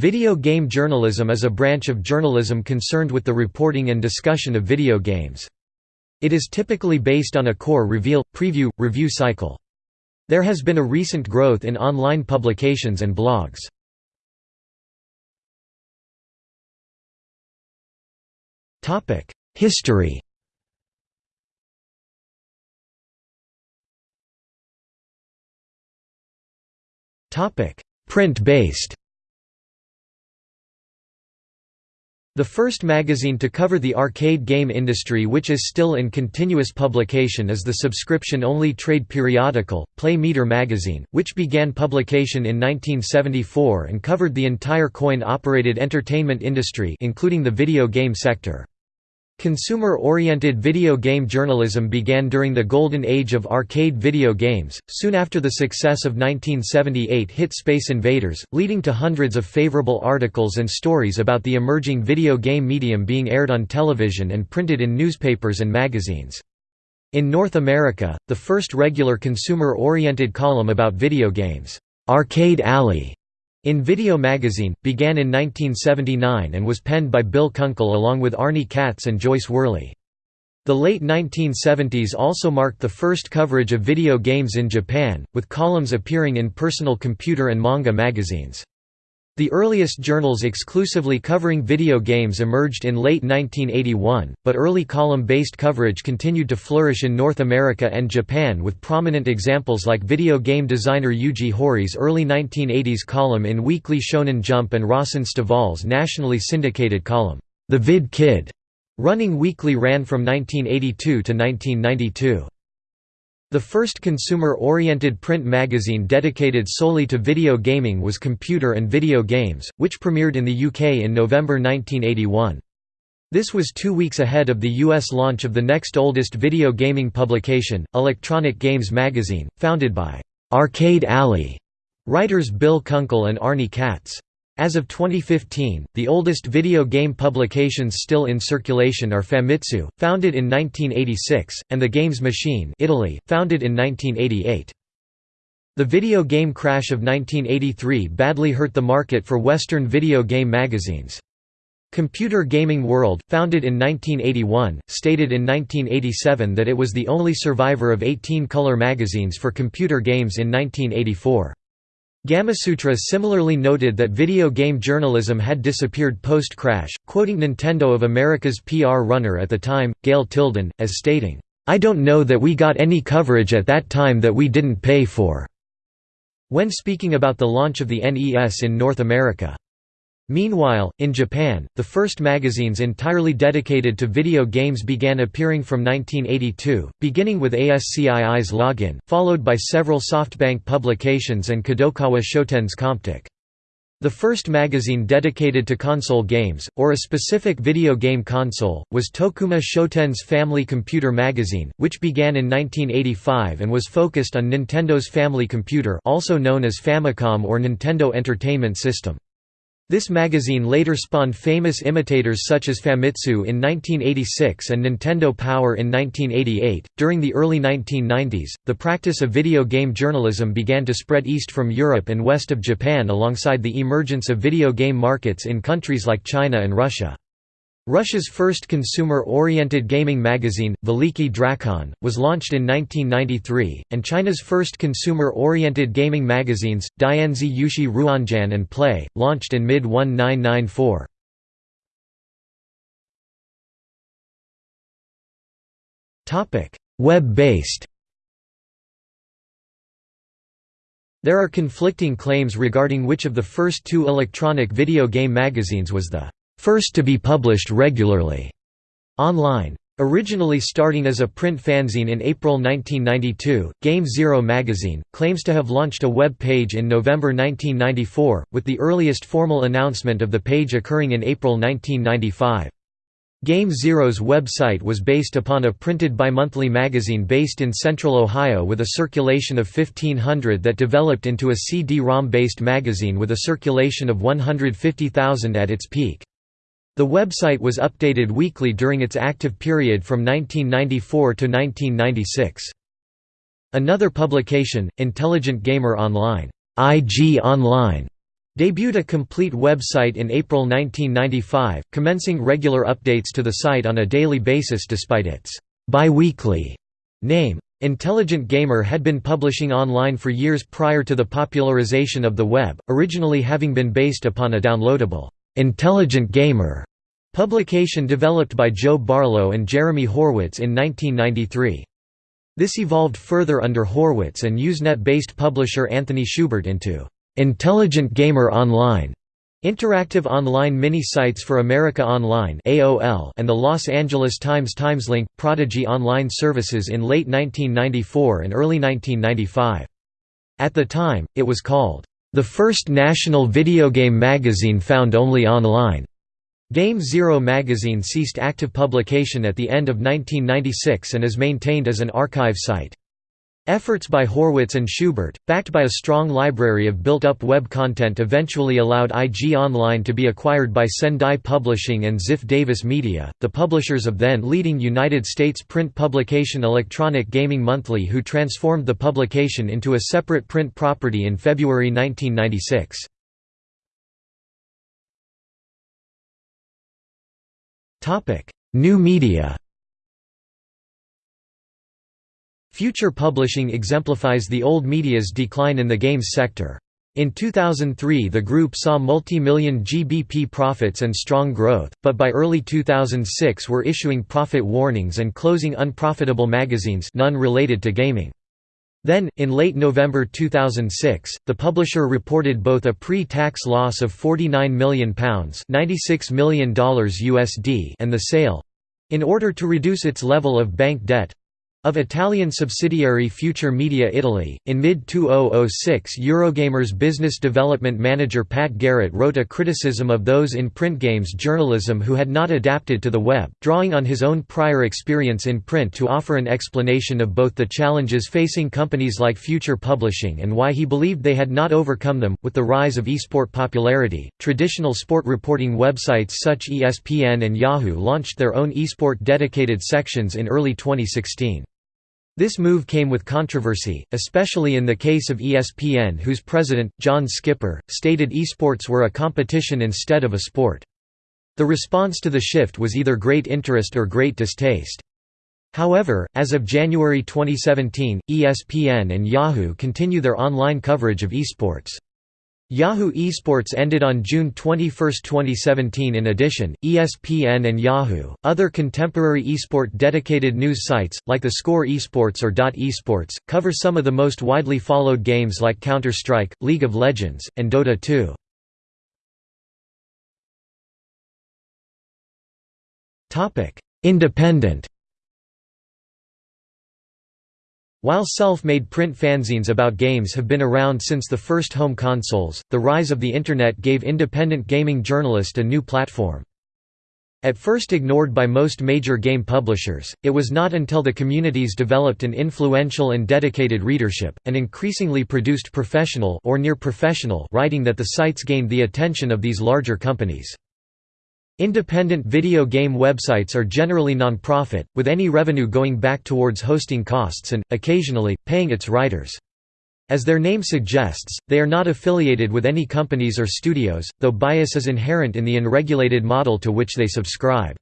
Video game journalism is a branch of journalism concerned with the reporting and discussion of video games. It is typically based on a core reveal, preview, review cycle. There has been a recent growth in online publications and blogs. History Print-based The first magazine to cover the arcade game industry which is still in continuous publication is the subscription-only trade periodical, Play Meter magazine, which began publication in 1974 and covered the entire coin-operated entertainment industry including the video game sector. Consumer-oriented video game journalism began during the golden age of arcade video games, soon after the success of 1978 hit Space Invaders, leading to hundreds of favorable articles and stories about the emerging video game medium being aired on television and printed in newspapers and magazines. In North America, the first regular consumer-oriented column about video games, "'Arcade Alley' In Video Magazine, began in 1979 and was penned by Bill Kunkel along with Arnie Katz and Joyce Worley. The late 1970s also marked the first coverage of video games in Japan, with columns appearing in personal computer and manga magazines. The earliest journals exclusively covering video games emerged in late 1981, but early column-based coverage continued to flourish in North America and Japan with prominent examples like video game designer Yuji Horii's early 1980s column in Weekly Shonen Jump and Rawson Stovall's nationally syndicated column, The Vid Kid, running weekly ran from 1982 to 1992. The first consumer-oriented print magazine dedicated solely to video gaming was Computer and Video Games, which premiered in the UK in November 1981. This was two weeks ahead of the US launch of the next oldest video gaming publication, Electronic Games Magazine, founded by «Arcade Alley» writers Bill Kunkel and Arnie Katz. As of 2015, the oldest video game publications still in circulation are Famitsu, founded in 1986, and The Games Machine Italy, founded in 1988. The video game crash of 1983 badly hurt the market for Western video game magazines. Computer Gaming World, founded in 1981, stated in 1987 that it was the only survivor of 18 color magazines for computer games in 1984. Gamasutra similarly noted that video game journalism had disappeared post-crash, quoting Nintendo of America's PR runner at the time, Gail Tilden, as stating, "...I don't know that we got any coverage at that time that we didn't pay for." When speaking about the launch of the NES in North America. Meanwhile, in Japan, the first magazines entirely dedicated to video games began appearing from 1982, beginning with ASCII's Login, followed by several SoftBank publications and Kadokawa Shoten's Comptiq. The first magazine dedicated to console games, or a specific video game console, was Tokuma Shoten's Family Computer magazine, which began in 1985 and was focused on Nintendo's Family Computer also known as Famicom or Nintendo Entertainment System. This magazine later spawned famous imitators such as Famitsu in 1986 and Nintendo Power in 1988. During the early 1990s, the practice of video game journalism began to spread east from Europe and west of Japan alongside the emergence of video game markets in countries like China and Russia. Russia's first consumer-oriented gaming magazine, Veliki Drakon, was launched in 1993, and China's first consumer-oriented gaming magazines, Dianzi Youxi Ruanjian and Play, launched in mid-1994. Web-based There are conflicting claims regarding which of the first two electronic video game magazines was the first to be published regularly online. Originally starting as a print fanzine in April 1992, Game Zero magazine, claims to have launched a web page in November 1994, with the earliest formal announcement of the page occurring in April 1995. Game Zero's website was based upon a printed bimonthly magazine based in central Ohio with a circulation of 1500 that developed into a CD-ROM based magazine with a circulation of 150,000 at its peak. The website was updated weekly during its active period from 1994 to 1996. Another publication, Intelligent Gamer Online, IG Online, Debuted a complete website in April 1995, commencing regular updates to the site on a daily basis despite its bi-weekly name. Intelligent Gamer had been publishing online for years prior to the popularization of the web, originally having been based upon a downloadable, Intelligent Gamer publication developed by Joe Barlow and Jeremy Horwitz in 1993. This evolved further under Horwitz and Usenet-based publisher Anthony Schubert into Intelligent Gamer Online, interactive online mini-sites for America Online (AOL) and the Los Angeles Times TimesLink Prodigy Online services in late 1994 and early 1995. At the time, it was called the first national video game magazine found only online. Game Zero magazine ceased active publication at the end of 1996 and is maintained as an archive site. Efforts by Horwitz and Schubert, backed by a strong library of built-up web content eventually allowed IG Online to be acquired by Sendai Publishing and Ziff Davis Media, the publishers of then-leading United States print publication Electronic Gaming Monthly who transformed the publication into a separate print property in February 1996. New media Future publishing exemplifies the old media's decline in the games sector. In 2003 the group saw multi-million GBP profits and strong growth, but by early 2006 were issuing profit warnings and closing unprofitable magazines none related to gaming. Then, in late November 2006, the publisher reported both a pre-tax loss of £49 million $96 million USD and the sale—in order to reduce its level of bank debt, of Italian subsidiary Future Media Italy, in mid-2006 Eurogamer's business development manager Pat Garrett wrote a criticism of those in print games journalism who had not adapted to the web, drawing on his own prior experience in print to offer an explanation of both the challenges facing companies like Future Publishing and why he believed they had not overcome them. With the rise of esport popularity, traditional sport reporting websites such ESPN and Yahoo launched their own esport dedicated sections in early 2016. This move came with controversy, especially in the case of ESPN whose president, John Skipper, stated esports were a competition instead of a sport. The response to the shift was either great interest or great distaste. However, as of January 2017, ESPN and Yahoo continue their online coverage of esports. Yahoo Esports ended on June 21, 2017. In addition, ESPN and Yahoo, other contemporary esport dedicated news sites, like the Score Esports or Dot Esports, cover some of the most widely followed games like Counter Strike, League of Legends, and Dota 2. Independent While self-made print fanzines about games have been around since the first home consoles, the rise of the Internet gave independent gaming journalists a new platform. At first ignored by most major game publishers, it was not until the communities developed an influential and dedicated readership, and increasingly produced professional or near-professional writing that the sites gained the attention of these larger companies. Independent video game websites are generally non-profit, with any revenue going back towards hosting costs and, occasionally, paying its writers. As their name suggests, they are not affiliated with any companies or studios, though bias is inherent in the unregulated model to which they subscribe.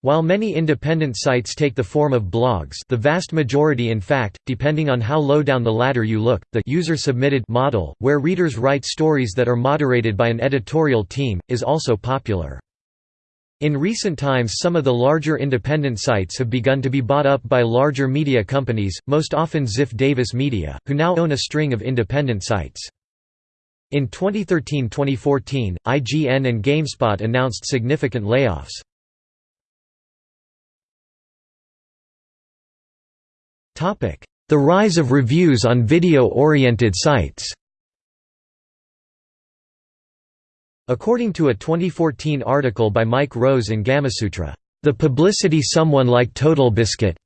While many independent sites take the form of blogs the vast majority in fact, depending on how low down the ladder you look, the user-submitted model, where readers write stories that are moderated by an editorial team, is also popular. In recent times some of the larger independent sites have begun to be bought up by larger media companies, most often Ziff Davis Media, who now own a string of independent sites. In 2013–2014, IGN and GameSpot announced significant layoffs. The rise of reviews on video-oriented sites According to a 2014 article by Mike Rose in Gamasutra, "...the publicity someone like TotalBiscuit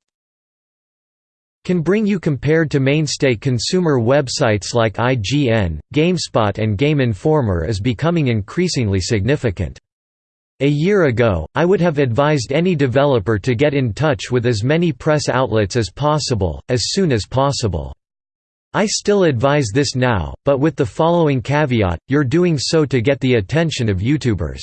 can bring you compared to mainstay consumer websites like IGN, GameSpot and Game Informer is becoming increasingly significant." A year ago, I would have advised any developer to get in touch with as many press outlets as possible, as soon as possible. I still advise this now, but with the following caveat, you're doing so to get the attention of YouTubers."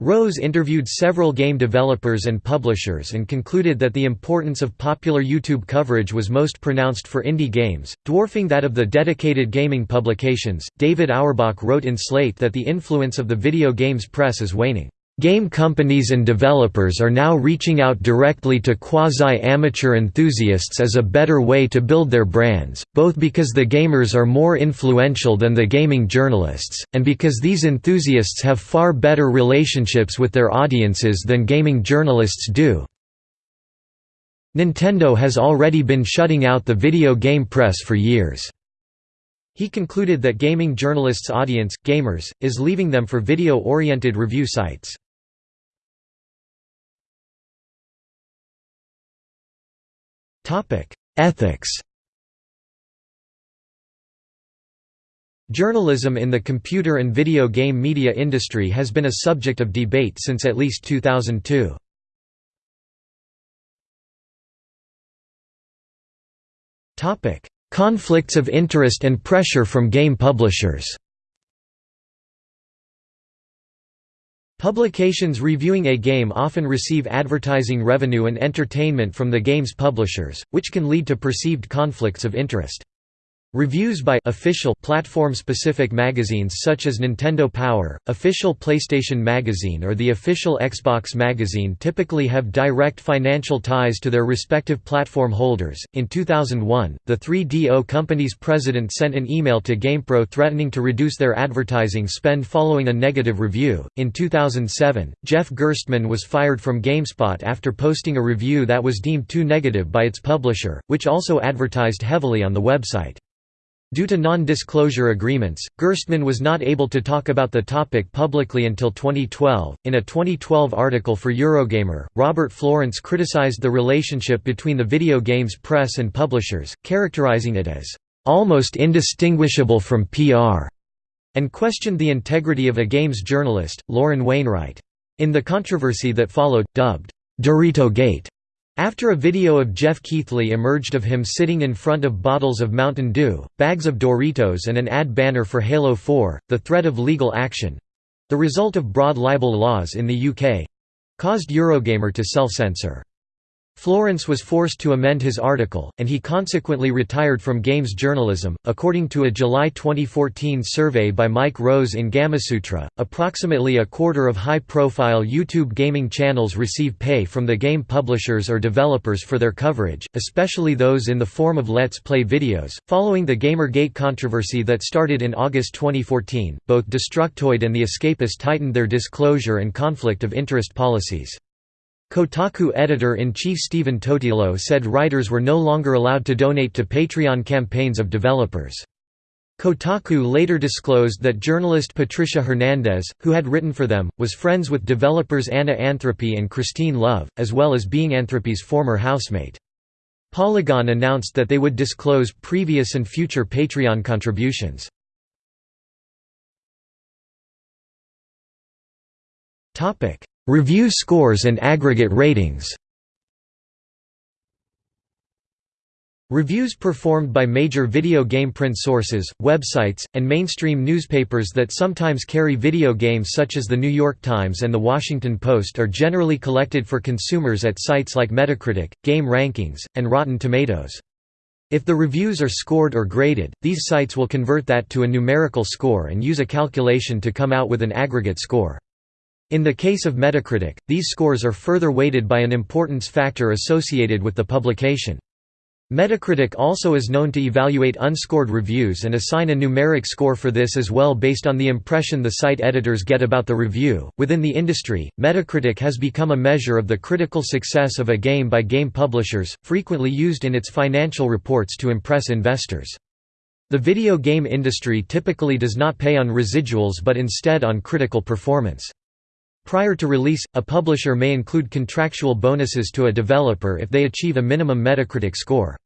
Rose interviewed several game developers and publishers and concluded that the importance of popular YouTube coverage was most pronounced for indie games, dwarfing that of the dedicated gaming publications. David Auerbach wrote in Slate that the influence of the video games press is waning. Game companies and developers are now reaching out directly to quasi-amateur enthusiasts as a better way to build their brands, both because the gamers are more influential than the gaming journalists, and because these enthusiasts have far better relationships with their audiences than gaming journalists do. Nintendo has already been shutting out the video game press for years. He concluded that gaming journalists' audience, gamers, is leaving them for video-oriented review sites. Ethics Journalism in the computer and video game media industry has been a subject of debate since at least 2002. Conflicts of interest and pressure from game publishers Publications reviewing a game often receive advertising revenue and entertainment from the game's publishers, which can lead to perceived conflicts of interest. Reviews by official platform-specific magazines such as Nintendo Power, official PlayStation Magazine or the official Xbox Magazine typically have direct financial ties to their respective platform holders. In 2001, the 3DO company's president sent an email to GamePro threatening to reduce their advertising spend following a negative review. In 2007, Jeff Gerstmann was fired from GameSpot after posting a review that was deemed too negative by its publisher, which also advertised heavily on the website. Due to non-disclosure agreements, Gerstmann was not able to talk about the topic publicly until 2012. In a 2012 article for Eurogamer, Robert Florence criticized the relationship between the video games press and publishers, characterizing it as almost indistinguishable from PR, and questioned the integrity of a games journalist, Lauren Wainwright. In the controversy that followed, dubbed Dorito Gate, after a video of Geoff Keighley emerged of him sitting in front of bottles of Mountain Dew, bags of Doritos and an ad banner for Halo 4, the threat of legal action—the result of broad libel laws in the UK—caused Eurogamer to self-censor. Florence was forced to amend his article, and he consequently retired from games journalism. According to a July 2014 survey by Mike Rose in Gamasutra, approximately a quarter of high profile YouTube gaming channels receive pay from the game publishers or developers for their coverage, especially those in the form of Let's Play videos. Following the Gamergate controversy that started in August 2014, both Destructoid and The Escapist tightened their disclosure and conflict of interest policies. Kotaku editor-in-chief Stephen Totilo said writers were no longer allowed to donate to Patreon campaigns of developers. Kotaku later disclosed that journalist Patricia Hernandez, who had written for them, was friends with developers Anna Anthropy and Christine Love, as well as being Anthropy's former housemate. Polygon announced that they would disclose previous and future Patreon contributions. Review scores and aggregate ratings Reviews performed by major video game print sources, websites, and mainstream newspapers that sometimes carry video games such as The New York Times and The Washington Post are generally collected for consumers at sites like Metacritic, Game Rankings, and Rotten Tomatoes. If the reviews are scored or graded, these sites will convert that to a numerical score and use a calculation to come out with an aggregate score. In the case of Metacritic, these scores are further weighted by an importance factor associated with the publication. Metacritic also is known to evaluate unscored reviews and assign a numeric score for this as well based on the impression the site editors get about the review. Within the industry, Metacritic has become a measure of the critical success of a game by game publishers, frequently used in its financial reports to impress investors. The video game industry typically does not pay on residuals but instead on critical performance. Prior to release, a publisher may include contractual bonuses to a developer if they achieve a minimum Metacritic score.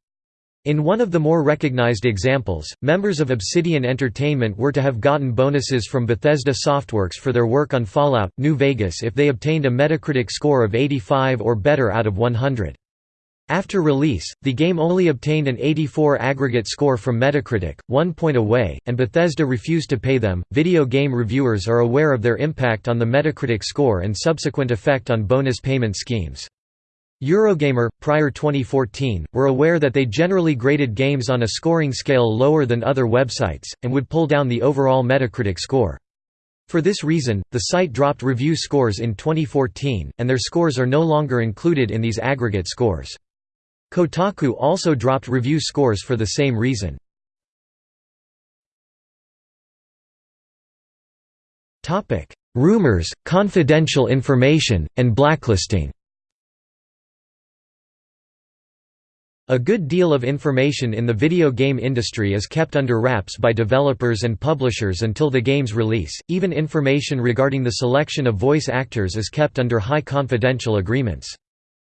In one of the more recognized examples, members of Obsidian Entertainment were to have gotten bonuses from Bethesda Softworks for their work on Fallout, New Vegas if they obtained a Metacritic score of 85 or better out of 100. After release, the game only obtained an 84 aggregate score from Metacritic, one point away, and Bethesda refused to pay them. Video game reviewers are aware of their impact on the Metacritic score and subsequent effect on bonus payment schemes. Eurogamer, prior 2014, were aware that they generally graded games on a scoring scale lower than other websites, and would pull down the overall Metacritic score. For this reason, the site dropped review scores in 2014, and their scores are no longer included in these aggregate scores. Kotaku also dropped review scores for the same reason. Rumors, confidential information, and blacklisting A good deal of information in the video game industry is kept under wraps by developers and publishers until the game's release, even information regarding the selection of voice actors is kept under high confidential agreements.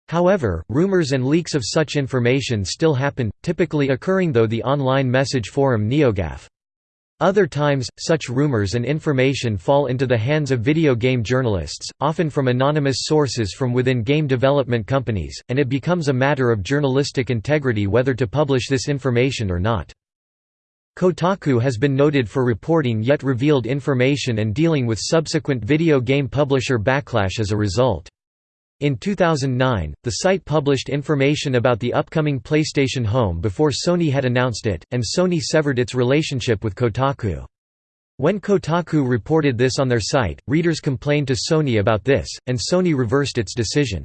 However, rumors and leaks of such information still happen, typically occurring though the online message forum NeoGAF. Other times, such rumors and information fall into the hands of video game journalists, often from anonymous sources from within game development companies, and it becomes a matter of journalistic integrity whether to publish this information or not. Kotaku has been noted for reporting yet revealed information and dealing with subsequent video game publisher backlash as a result. In 2009, the site published information about the upcoming PlayStation Home before Sony had announced it, and Sony severed its relationship with Kotaku. When Kotaku reported this on their site, readers complained to Sony about this, and Sony reversed its decision.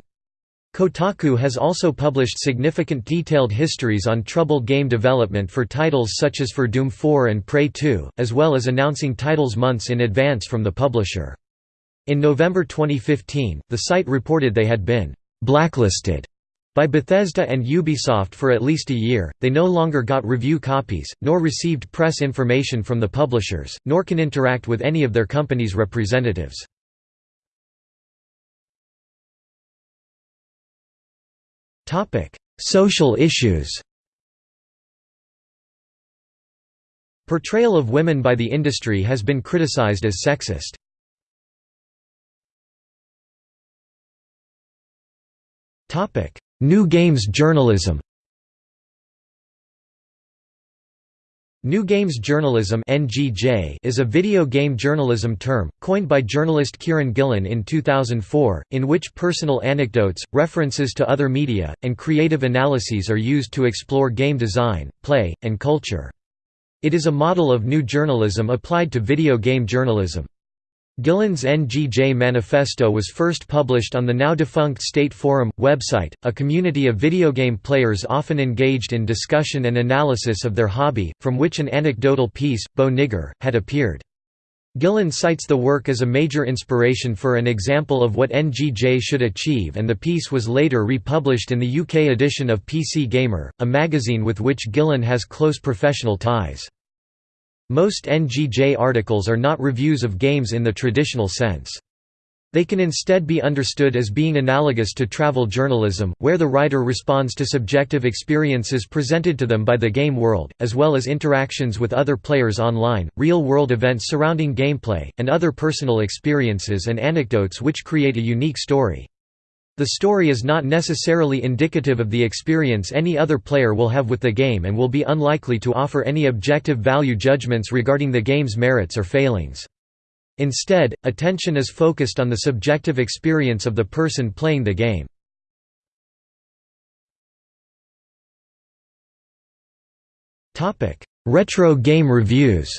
Kotaku has also published significant detailed histories on troubled game development for titles such as for Doom 4 and Prey 2, as well as announcing titles months in advance from the publisher. In November 2015, the site reported they had been blacklisted by Bethesda and Ubisoft for at least a year, they no longer got review copies, nor received press information from the publishers, nor can interact with any of their company's representatives. Topic: Social issues Portrayal of women by the industry has been criticized as sexist. Topic: New Games journalism. New Games Journalism (NGJ) is a video game journalism term coined by journalist Kieran Gillen in 2004, in which personal anecdotes, references to other media, and creative analyses are used to explore game design, play, and culture. It is a model of new journalism applied to video game journalism. Gillen's NGJ Manifesto was first published on the now-defunct State Forum website, a community of video game players often engaged in discussion and analysis of their hobby, from which an anecdotal piece, Bow Nigger, had appeared. Gillen cites the work as a major inspiration for an example of what NGJ should achieve and the piece was later republished in the UK edition of PC Gamer, a magazine with which Gillen has close professional ties. Most NGJ articles are not reviews of games in the traditional sense. They can instead be understood as being analogous to travel journalism, where the writer responds to subjective experiences presented to them by the game world, as well as interactions with other players online, real-world events surrounding gameplay, and other personal experiences and anecdotes which create a unique story. The story is not necessarily indicative of the experience any other player will have with the game and will be unlikely to offer any objective value judgments regarding the game's merits or failings. Instead, attention is focused on the subjective experience of the person playing the game. Retro game reviews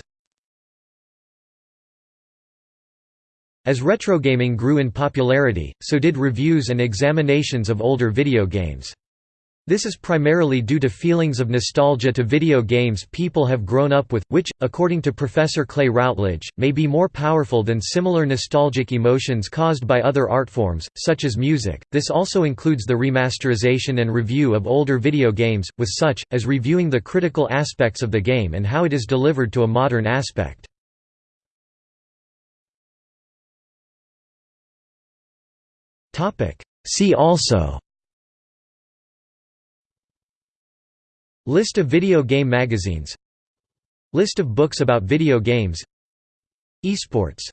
As retrogaming grew in popularity, so did reviews and examinations of older video games. This is primarily due to feelings of nostalgia to video games people have grown up with, which, according to Professor Clay Routledge, may be more powerful than similar nostalgic emotions caused by other art forms, such as music. This also includes the remasterization and review of older video games, with such, as reviewing the critical aspects of the game and how it is delivered to a modern aspect. See also. List of video game magazines. List of books about video games. Esports